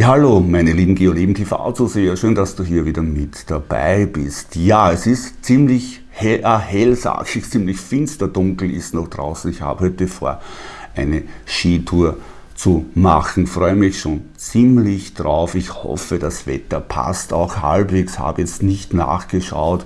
Ja, hallo, meine lieben Geoleben TV-Zuseher, schön, dass du hier wieder mit dabei bist. Ja, es ist ziemlich hell, äh, hell sag ich, ziemlich finster, dunkel ist noch draußen. Ich habe heute vor, eine Skitour zu machen. Freue mich schon ziemlich drauf. Ich hoffe, das Wetter passt auch halbwegs. Habe jetzt nicht nachgeschaut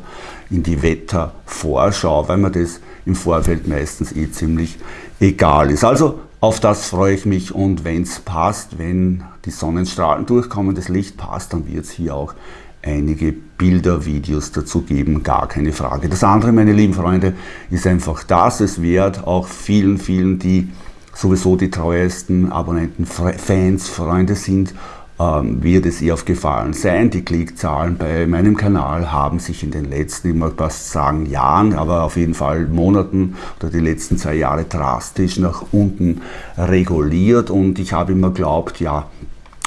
in die Wettervorschau, weil mir das im Vorfeld meistens eh ziemlich egal ist. Also auf das freue ich mich und wenn es passt, wenn die Sonnenstrahlen durchkommen, das Licht passt, dann wird es hier auch einige Bilder, Videos dazu geben, gar keine Frage. Das andere, meine lieben Freunde, ist einfach das es wert, auch vielen, vielen, die sowieso die treuesten Abonnenten, Fans, Freunde sind ähm, wird es ihr aufgefallen sein. Die Klickzahlen bei meinem Kanal haben sich in den letzten, ich mag fast sagen Jahren, aber auf jeden Fall Monaten oder die letzten zwei Jahre drastisch nach unten reguliert und ich habe immer geglaubt, ja,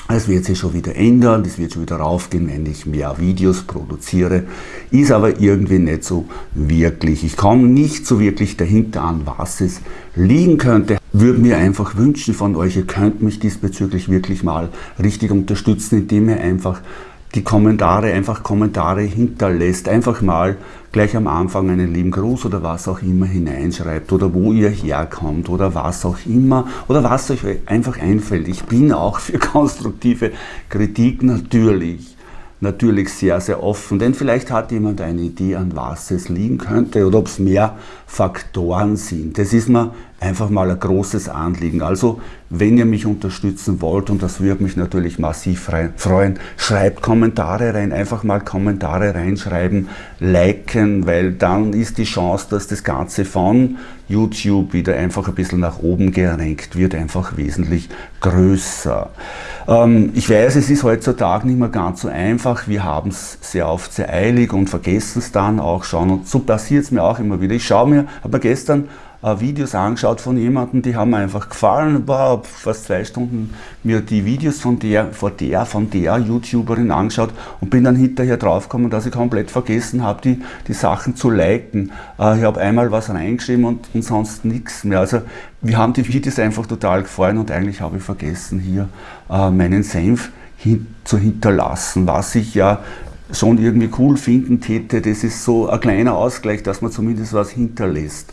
es wird sich schon wieder ändern, es wird schon wieder raufgehen, wenn ich mehr Videos produziere. Ist aber irgendwie nicht so wirklich. Ich komme nicht so wirklich dahinter an, was es liegen könnte. Würde mir einfach wünschen von euch, ihr könnt mich diesbezüglich wirklich mal richtig unterstützen, indem ihr einfach die Kommentare, einfach Kommentare hinterlässt. Einfach mal gleich am Anfang einen lieben Gruß oder was auch immer hineinschreibt oder wo ihr herkommt oder was auch immer oder was euch einfach einfällt. Ich bin auch für konstruktive Kritik natürlich natürlich sehr, sehr offen, denn vielleicht hat jemand eine Idee, an was es liegen könnte oder ob es mehr Faktoren sind. Das ist mir einfach mal ein großes Anliegen. Also, wenn ihr mich unterstützen wollt, und das würde mich natürlich massiv freuen, schreibt Kommentare rein, einfach mal Kommentare reinschreiben, liken, weil dann ist die Chance, dass das Ganze von YouTube wieder einfach ein bisschen nach oben gerenkt wird, einfach wesentlich größer. Ähm, ich weiß, es ist heutzutage nicht mehr ganz so einfach, wir haben es sehr oft sehr eilig und vergessen es dann auch schon und so passiert es mir auch immer wieder. Ich schaue mir, habe mir gestern Videos angeschaut von jemandem, die haben mir einfach gefallen, war fast zwei Stunden mir die Videos von der, von der, von der YouTuberin angeschaut und bin dann hinterher draufgekommen, dass ich komplett vergessen habe, die, die Sachen zu liken. Äh, ich habe einmal was reingeschrieben und, und sonst nichts mehr. Also wir haben die Videos einfach total gefallen und eigentlich habe ich vergessen, hier äh, meinen Senf hin, zu hinterlassen, was ich ja schon irgendwie cool finden täte. Das ist so ein kleiner Ausgleich, dass man zumindest was hinterlässt.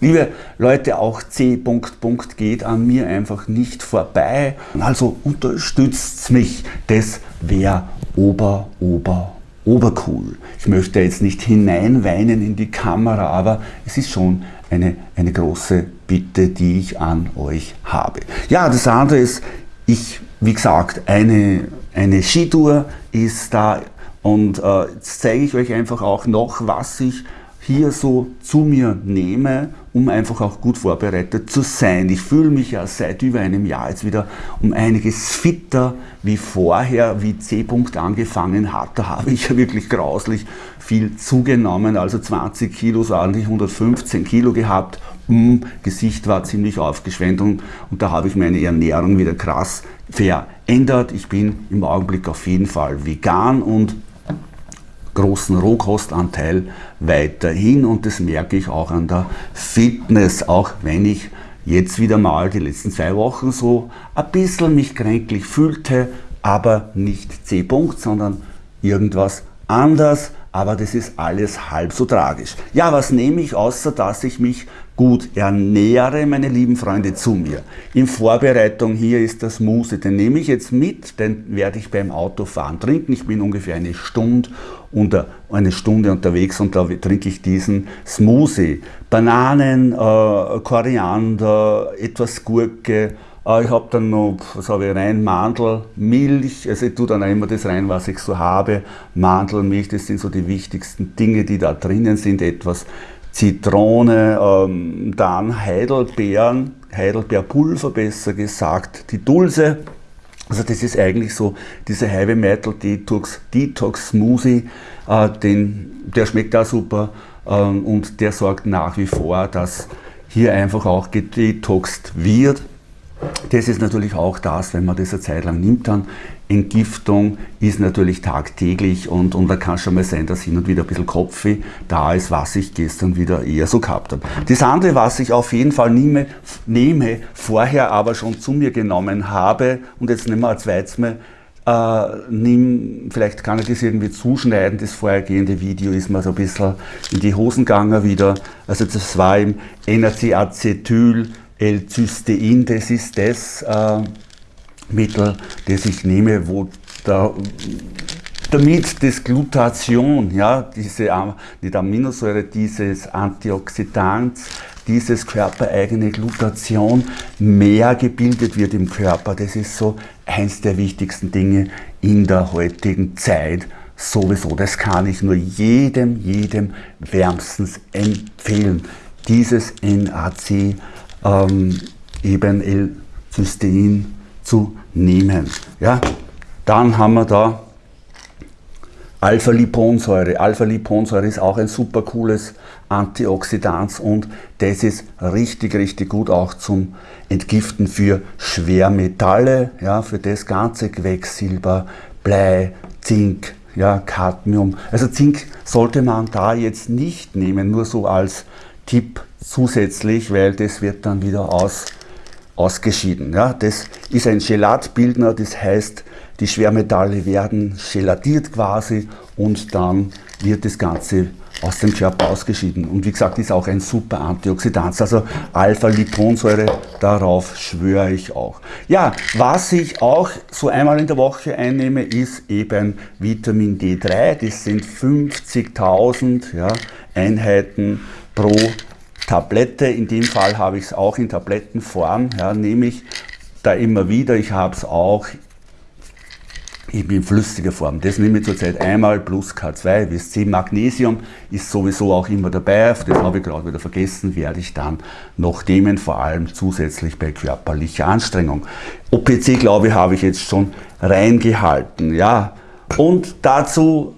Liebe Leute, auch C. Punkt, Punkt geht an mir einfach nicht vorbei. Also unterstützt mich. Das wäre ober, ober, obercool. Ich möchte jetzt nicht hineinweinen in die Kamera, aber es ist schon eine, eine große Bitte, die ich an euch habe. Ja, das andere ist, ich, wie gesagt, eine, eine Skitour ist da und äh, jetzt zeige ich euch einfach auch noch, was ich hier so zu mir nehme, um einfach auch gut vorbereitet zu sein. Ich fühle mich ja seit über einem Jahr jetzt wieder um einiges fitter wie vorher, wie C-Punkt angefangen hat. Da habe ich ja wirklich grauslich viel zugenommen, also 20 Kilo, so ordentlich 115 Kilo gehabt. Hm, Gesicht war ziemlich aufgeschwemmt und, und da habe ich meine Ernährung wieder krass verändert. Ich bin im Augenblick auf jeden Fall vegan und großen Rohkostanteil weiterhin und das merke ich auch an der Fitness, auch wenn ich jetzt wieder mal die letzten zwei Wochen so ein bisschen mich kränklich fühlte, aber nicht C-Punkt, sondern irgendwas anders aber das ist alles halb so tragisch. Ja, was nehme ich, außer dass ich mich gut ernähre, meine lieben Freunde, zu mir. In Vorbereitung hier ist das Smoothie, den nehme ich jetzt mit, den werde ich beim Autofahren trinken. Ich bin ungefähr eine Stunde, unter, eine Stunde unterwegs und da trinke ich diesen Smoothie. Bananen, äh, Koriander, etwas Gurke, ich habe dann noch, was habe ich rein, Mandel, Milch, also ich tue dann auch immer das rein, was ich so habe. Mandel, Milch, das sind so die wichtigsten Dinge, die da drinnen sind. Etwas Zitrone, ähm, dann Heidelbeeren, Heidelbeerpulver besser gesagt, die Dulse. Also das ist eigentlich so dieser Heavy Metal Detox, Detox Smoothie, äh, den, der schmeckt auch super äh, und der sorgt nach wie vor, dass hier einfach auch gedetoxt wird das ist natürlich auch das, wenn man das eine Zeit lang nimmt, dann Entgiftung ist natürlich tagtäglich und, und da kann schon mal sein, dass hin und wieder ein bisschen Kopfweh da ist, was ich gestern wieder eher so gehabt habe. Das andere, was ich auf jeden Fall nehme, nehme vorher aber schon zu mir genommen habe und jetzt nehmen wir ein zweites Mal, äh, nimm, vielleicht kann ich das irgendwie zuschneiden, das vorhergehende Video ist mir so ein bisschen in die Hosen gegangen wieder. Also das war im NAC-Acetyl L-Cystein, das ist das äh, Mittel, das ich nehme, wo der, damit das Glutation, ja, diese nicht Aminosäure, dieses Antioxidant, dieses körpereigene Glutation mehr gebildet wird im Körper. Das ist so eins der wichtigsten Dinge in der heutigen Zeit sowieso. Das kann ich nur jedem, jedem wärmstens empfehlen. Dieses NAC ähm, eben L-Cystein zu nehmen. Ja? Dann haben wir da Alpha-Liponsäure. Alpha-Liponsäure ist auch ein super cooles Antioxidant und das ist richtig, richtig gut auch zum Entgiften für Schwermetalle, ja, für das ganze Quecksilber, Blei, Zink, ja, Cadmium. Also Zink sollte man da jetzt nicht nehmen, nur so als Tipp zusätzlich, weil das wird dann wieder aus, ausgeschieden. Ja, das ist ein Gelatbildner, das heißt, die Schwermetalle werden gelatiert quasi und dann wird das Ganze aus dem Körper ausgeschieden. Und wie gesagt, ist auch ein super Antioxidant. Also Alpha-Liponsäure, darauf schwöre ich auch. Ja, was ich auch so einmal in der Woche einnehme, ist eben Vitamin D3. Das sind 50.000 ja, Einheiten pro Tablette. In dem Fall habe ich es auch in Tablettenform. Ja, nehme ich da immer wieder. Ich habe es auch eben in flüssiger Form. Das nehme ich zurzeit einmal plus K2 bis C. Magnesium ist sowieso auch immer dabei. Das habe ich gerade wieder vergessen, werde ich dann noch nehmen, vor allem zusätzlich bei körperlicher Anstrengung. OPC, glaube ich, habe ich jetzt schon reingehalten. Ja. Und dazu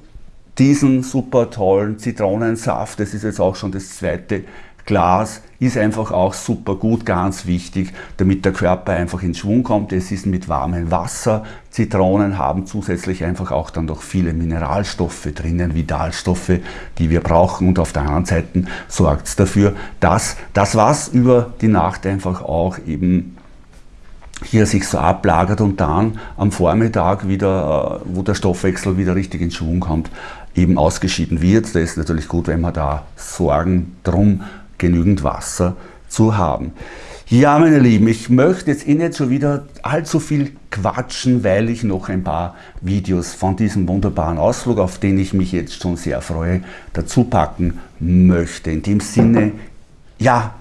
diesen super tollen Zitronensaft. Das ist jetzt auch schon das zweite Glas ist einfach auch super gut, ganz wichtig, damit der Körper einfach in Schwung kommt. Es ist mit warmem Wasser. Zitronen haben zusätzlich einfach auch dann noch viele Mineralstoffe drinnen, Vitalstoffe, die wir brauchen. Und auf der anderen Seite sorgt es dafür, dass das, was über die Nacht einfach auch eben hier sich so ablagert und dann am Vormittag wieder, äh, wo der Stoffwechsel wieder richtig in Schwung kommt, eben ausgeschieden wird. Das ist natürlich gut, wenn wir da Sorgen drum genügend Wasser zu haben. Ja, meine Lieben, ich möchte jetzt eh nicht schon wieder allzu viel quatschen, weil ich noch ein paar Videos von diesem wunderbaren Ausflug, auf den ich mich jetzt schon sehr freue, dazu packen möchte. In dem Sinne, ja,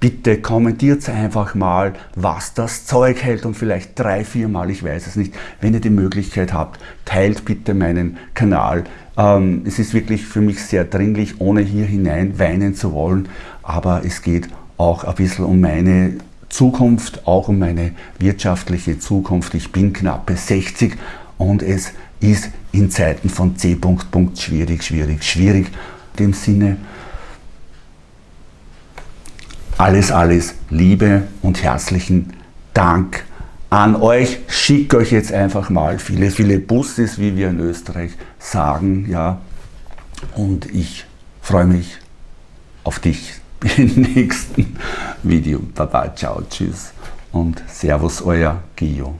bitte kommentiert einfach mal, was das Zeug hält und vielleicht drei, vier Mal, ich weiß es nicht. Wenn ihr die Möglichkeit habt, teilt bitte meinen Kanal. Ähm, es ist wirklich für mich sehr dringlich, ohne hier hinein weinen zu wollen aber es geht auch ein bisschen um meine Zukunft, auch um meine wirtschaftliche Zukunft. Ich bin knappe 60 und es ist in Zeiten von C. schwierig, schwierig, schwierig. In dem Sinne, alles, alles Liebe und herzlichen Dank an euch. Schicke euch jetzt einfach mal viele, viele Busses, wie wir in Österreich sagen. Ja. Und ich freue mich auf dich im nächsten Video. Baba, ciao, tschüss und Servus, euer Gio.